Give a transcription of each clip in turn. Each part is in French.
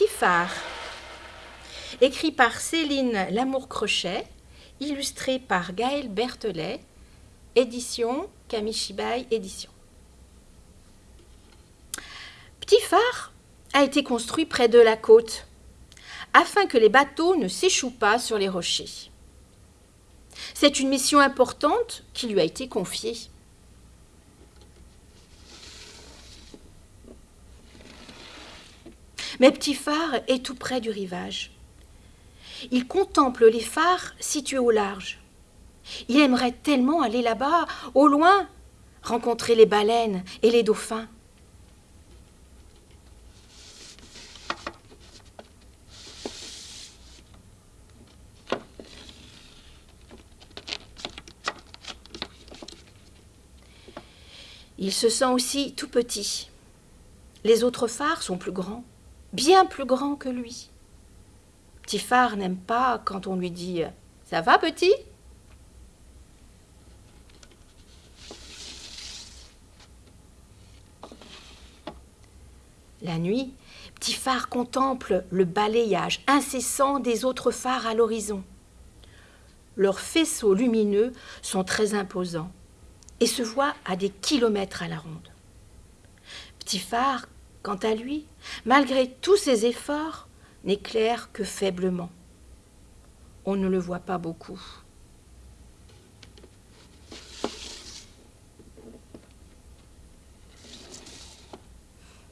Petit phare. Écrit par Céline Lamour-Crochet, illustré par Gaël Berthelet, édition Kamishibai Édition. Petit phare a été construit près de la côte afin que les bateaux ne s'échouent pas sur les rochers. C'est une mission importante qui lui a été confiée. Mais Petit Phare est tout près du rivage. Il contemple les phares situés au large. Il aimerait tellement aller là-bas, au loin, rencontrer les baleines et les dauphins. Il se sent aussi tout petit. Les autres phares sont plus grands, bien plus grands que lui. Petit phare n'aime pas quand on lui dit Ça va, petit? La nuit, Petit phare contemple le balayage incessant des autres phares à l'horizon. Leurs faisceaux lumineux sont très imposants et se voit à des kilomètres à la ronde. Petit phare, quant à lui, malgré tous ses efforts, n'éclaire que faiblement. On ne le voit pas beaucoup.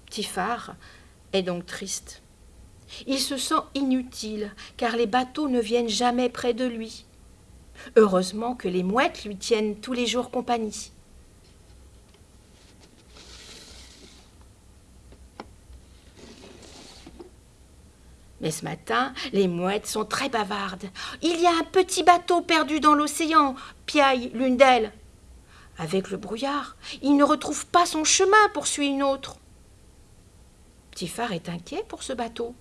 Petit phare est donc triste. Il se sent inutile, car les bateaux ne viennent jamais près de lui. Heureusement que les mouettes lui tiennent tous les jours compagnie. Mais ce matin, les mouettes sont très bavardes. Il y a un petit bateau perdu dans l'océan, piaille l'une d'elles. Avec le brouillard, il ne retrouve pas son chemin, poursuit une autre. Petit phare est inquiet pour ce bateau.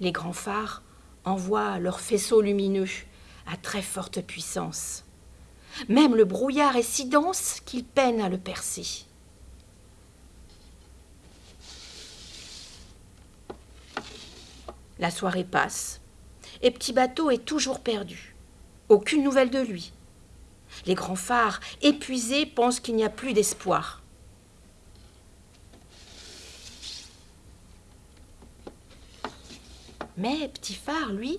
Les grands phares envoient leurs faisceaux lumineux à très forte puissance. Même le brouillard est si dense qu'il peine à le percer. La soirée passe, et Petit Bateau est toujours perdu. Aucune nouvelle de lui. Les grands phares, épuisés, pensent qu'il n'y a plus d'espoir. Mais Petit Phare, lui,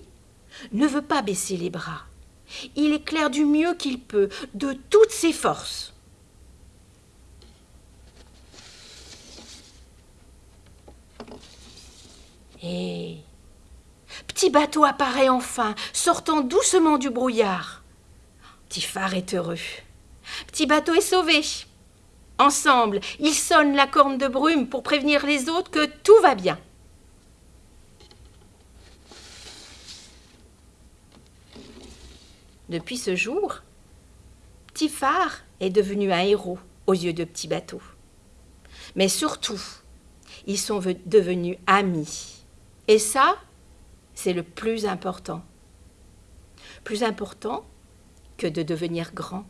ne veut pas baisser les bras. Il éclaire du mieux qu'il peut, de toutes ses forces. Et Petit bateau apparaît enfin, sortant doucement du brouillard. Petit phare est heureux. Petit bateau est sauvé. Ensemble, ils sonnent la corne de brume pour prévenir les autres que tout va bien. Depuis ce jour, Petit Phare est devenu un héros aux yeux de Petit Bateau. Mais surtout, ils sont devenus amis. Et ça, c'est le plus important. Plus important que de devenir grand.